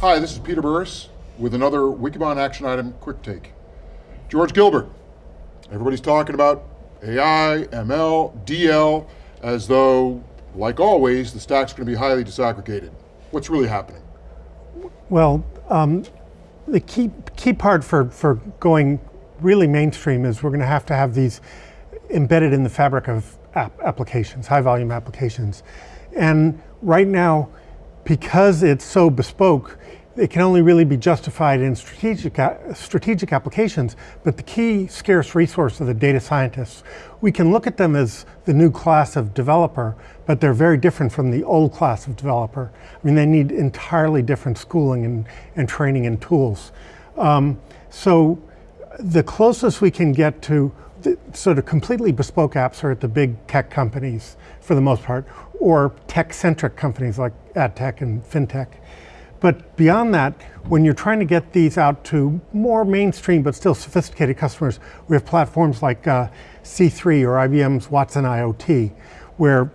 Hi, this is Peter Burris with another Wikibon Action Item Quick Take. George Gilbert, everybody's talking about AI, ML, DL, as though, like always, the stack's going to be highly disaggregated. What's really happening? Well, um, the key, key part for, for going really mainstream is we're going to have to have these embedded in the fabric of app applications, high volume applications. And right now, because it's so bespoke, it can only really be justified in strategic, strategic applications, but the key scarce resource of the data scientists, we can look at them as the new class of developer, but they're very different from the old class of developer. I mean, they need entirely different schooling and, and training and tools. Um, so the closest we can get to sort of completely bespoke apps are at the big tech companies for the most part, or tech-centric companies like ad tech and fintech. But beyond that, when you're trying to get these out to more mainstream but still sophisticated customers, we have platforms like uh, C3 or IBM's Watson IoT, where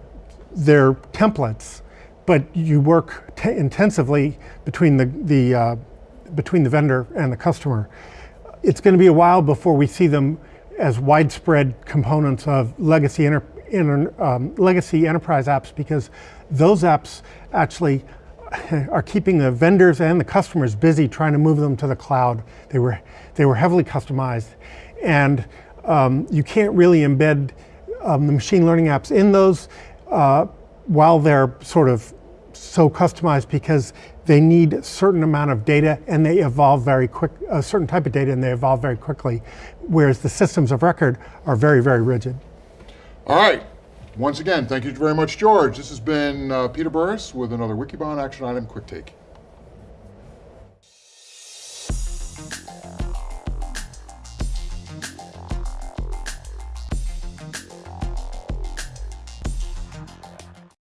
they're templates, but you work intensively between the, the, uh, between the vendor and the customer. It's going to be a while before we see them as widespread components of legacy, inter, inter, um, legacy enterprise apps because those apps actually are keeping the vendors and the customers busy trying to move them to the cloud. They were, they were heavily customized. And um, you can't really embed um, the machine learning apps in those uh, while they're sort of so customized because they need a certain amount of data and they evolve very quick, a certain type of data and they evolve very quickly, whereas the systems of record are very, very rigid. All right, once again, thank you very much, George. This has been uh, Peter Burris with another Wikibon Action Item Quick Take.